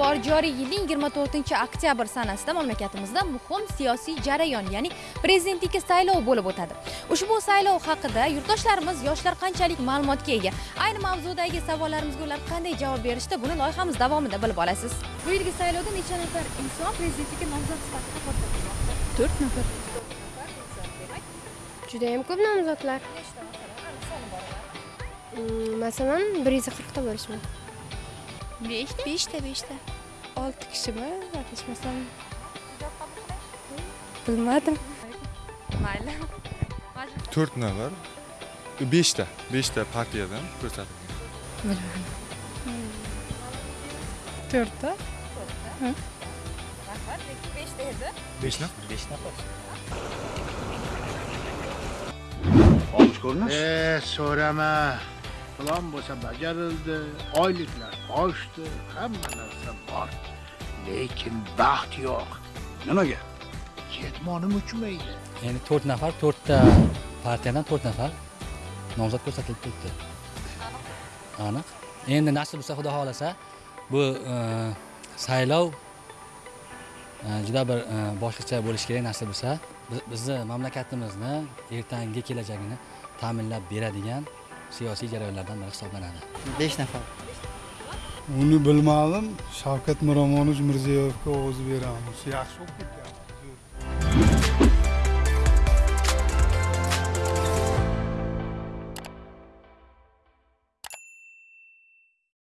bor joriy yilning 24 oktyabr sanasida mamlakatimizda muhim siyosiy jarayon ya'ni prezidentlikka saylov bo'lib o'tadi. Ushbu saylov haqida yurtdoshlarimiz yoshlar qanchalik ma'lumotga ega? Ayni mavzudagi savollarimizga ular qanday javob berishdi buni loyihamiz davomida bilib olasiz. Bu yilgi saylovda necha nafar inson prezidentlikka nomzod sifatida ko'rsatilmoqda? To'rt nafar. Judayam ko'p nomzodlar. Masalan bir yuz qirqta bo'lishi mumkin Beşte? Beşte, beşte. Altı kişi mi? Ateşmesem. Bilmedim. Mayla. Dört ne var? Beşte. Beşte partiyadan kurtardım. Bilmiyorum. Dörtte. Dörtte. Bak peki beşteydi. Beş ne? Beş ne yapar? Olmuş görünür. Eee sorama. Plan bo'lsa bajarildi, oyliklar oshdi, hamma narsa bor. Lekin baxt yo'q. nimaga Ketmonim uchmaydi. ya'ni to'rt nafar to'rtta partiyadan to'rt nafar nomzod ko'rsatilib turibdi aniq endi nasib bo'lsa xudo xohlasa bu e, saylov e, juda bir e, boshqacha bo'lishi kerak nasib bo'lsa Biz- bizni mamlakatimizni ertangi kelajagini ta'minlab beradigan siyosiy jarayonlardan biri hisoblanadi? Besh nafar. Uni bilmadim. Shavkat miromonovich mirziyoyevga ovoz beramiz. Yaxshi bo'lib ketgan